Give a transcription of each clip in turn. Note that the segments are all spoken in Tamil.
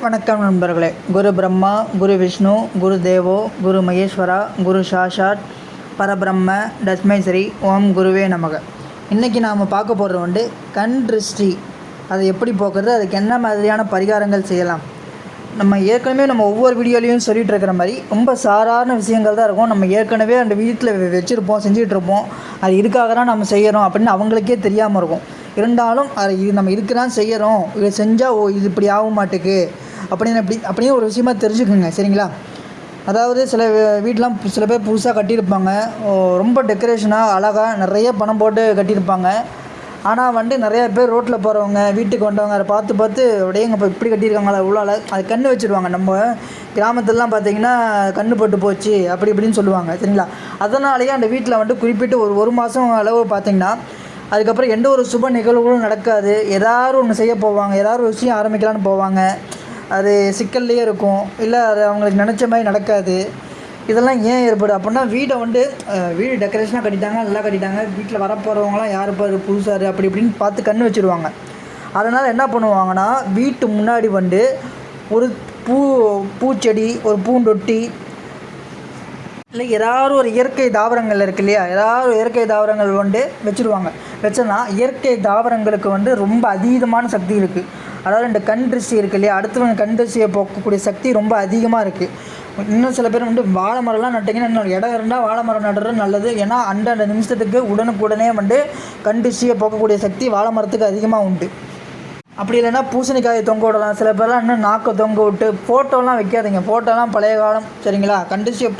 வணக்கம் நண்பர்களே. குரு பிரம்மா குரு விஷ்ணு குரு தேவோ குரு மகேஸ்வரா குரு சாஷாட் பரபிரம்ம டஸ்மைஸ்ரீ ஓம் குருவே நமக. இன்றைக்கி நாம் பார்க்க போகிறது வந்து கண் திருஷ்டி. அதை எப்படி போக்குறது? அதுக்கு என்ன மாதிரியான பரிகாரங்கள் செய்யலாம்? நம்ம ஏற்கனவே நம்ம ஒவ்வொரு வீடியோலையும் சொல்லிட்டு இருக்கிற மாதிரி ரொம்ப சாதாரண விஷயங்கள் தான் இருக்கும். நம்ம ஏற்கனவே அந்த வீட்டில் வச்சுருப்போம் செஞ்சிகிட்ருப்போம் அது இதுக்காக தான் நம்ம செய்கிறோம் அப்படின்னு அவங்களுக்கே தெரியாமல் இருக்கும். இருந்தாலும் அது இது நம்ம இதுக்கு தான் செய்கிறோம் இதை செஞ்சால் ஓ இது இப்படி ஆக மாட்டுக்கு அப்படின்னு அப்படி அப்படின்னு ஒரு விஷயமா தெரிஞ்சுக்குங்க. சரிங்களா? அதாவது சில வீட்டெலாம் சில பேர் புதுசாக கட்டியிருப்பாங்க. ரொம்ப டெக்கரேஷனாக அழகாக நிறைய பணம் போட்டு கட்டியிருப்பாங்க. ஆனால் வந்து நிறைய பேர் ரோட்டில் போகிறவங்க வீட்டுக்கு வந்தவங்க அதை பார்த்து பார்த்து அப்படியே இப்போ இப்படி கட்டியிருக்காங்களா உள்ளால அது கண்ணு வச்சுருவாங்க. நம்ம கிராமத்துலலாம் பார்த்தீங்கன்னா கண்ணு பட்டு போச்சு அப்படி இப்படின்னு சொல்லுவாங்க சரிங்களா? அதனாலேயே அந்த வீட்டில் வந்து குறிப்பிட்டு ஒரு ஒரு மாதம் அளவு பார்த்தீங்கன்னா அதுக்கப்புறம் எந்த ஒரு சுப நிகழ்வுகளும் நடக்காது. ஏதாவது ஒன்று செய்ய போவாங்க ஏதாவது ஒரு விஷயம் ஆரம்பிக்கலான்னு போவாங்க. அது சிக்கல்லையே இருக்கும். இல்லை அது அவங்களுக்கு நினச்ச மாதிரி நடக்காது. இதெல்லாம் ஏன் ஏற்படும் அப்படின்னா வீடை வந்து வீடு டெக்கரேஷனாக கட்டிட்டாங்க நல்லா கட்டிட்டாங்க. வீட்டில் வரப்போகிறவங்களாம் யார் பாரு புதுசாரு அப்படி இப்படின்னு பார்த்து கண்ணு வச்சுருவாங்க. அதனால் என்ன பண்ணுவாங்கன்னா வீட்டு முன்னாடி வந்து ஒரு பூ பூச்செடி ஒரு பூந்தொட்டி இல்லை ஏதாவது ஒரு இயற்கை தாவரங்கள் இருக்கு இல்லையா? ஏதாவது இயற்கை தாவரங்கள் வந்து வச்சுருவாங்க. வச்சோன்னா இயற்கை தாவரங்களுக்கு வந்து ரொம்ப அதீதமான சக்தி இருக்குது அதாவது இந்த கண் திருஷ்டி இருக்கு இல்லையா? அடுத்தவங்க கண் திருஷ்டியை போக்கக்கூடிய சக்தி ரொம்ப அதிகமாக இருக்குது இன்னும் சில பேர் வந்து வாழை மரம்லாம் நட்டிங்கன்னா இன்னொரு இடம் இருந்தால் வாழை மரம் நடுறது நல்லது. ஏன்னா அந்தந்த நிமிஷத்துக்கு உடனுக்குடனே வந்து கண் திருஷ்டியை போக்கக்கூடிய சக்தி வாழை மரத்துக்கு அதிகமாக உண்டு. அப்படி இல்லைன்னா பூசணிக்காயை தொங்க விடலாம். சில பேர்லாம் இன்னும் நாக்கை தொங்க விட்டு ஃபோட்டோலாம் வைக்காதீங்க. ஃபோட்டோலாம் பழைய காலம் சரிங்களா? கண்டிஷிய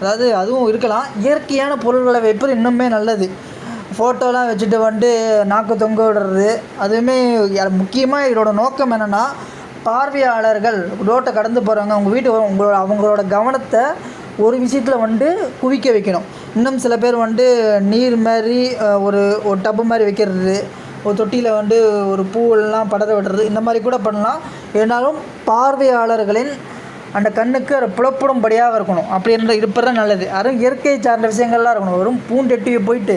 அதாவது அதுவும் இருக்கலாம். இயற்கையான பொருள்களை வைப்பது இன்னுமே நல்லது. ஃபோட்டோலாம் வச்சுட்டு வந்துட்டு நாக்கு தொங்க விடுறது. அதுவுமே முக்கியமாக இதோட நோக்கம் என்னென்னா பார்வையாளர்கள் ரோட்டை கடந்து போகிறவங்க உங்கள் வீட்டு உங்களோட அவங்களோட கவனத்தை ஒரு விஷயத்தில் வந்து குவிக்க வைக்கணும். இன்னும் சில பேர் வந்து நீர் மாதிரி ஒரு ஒரு டப்பு மாதிரி வைக்கிறது ஒரு தொட்டியில் வந்து ஒரு பூவெல்லாம் படர விடுறது இந்த மாதிரி கூட பண்ணலாம். இருந்தாலும் பார்வையாளர்களின் அந்த கண்ணுக்கு அதை புலப்படும்படியாக இருக்கணும். அப்படி இருந்த இருப்பது தான் நல்லது. அதுவும் இயற்கை சார்ந்த விஷயங்கள்லாம் இருக்கணும். வெறும் பூண்டெட்டியை போயிட்டு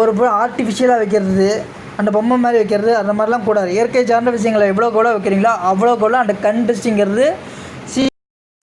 ஒரு ஆர்டிஃபிஷியலாக வைக்கிறது அந்த பொம்மை மாதிரி வைக்கிறது அந்த மாதிரிலாம் கூடாது. இயற்கை சார்ந்த விஷயங்களை எவ்வளோ கூட வைக்கிறீங்களோ அவ்வளோ கூட அந்த கண் திருஷ்டிங்கிறது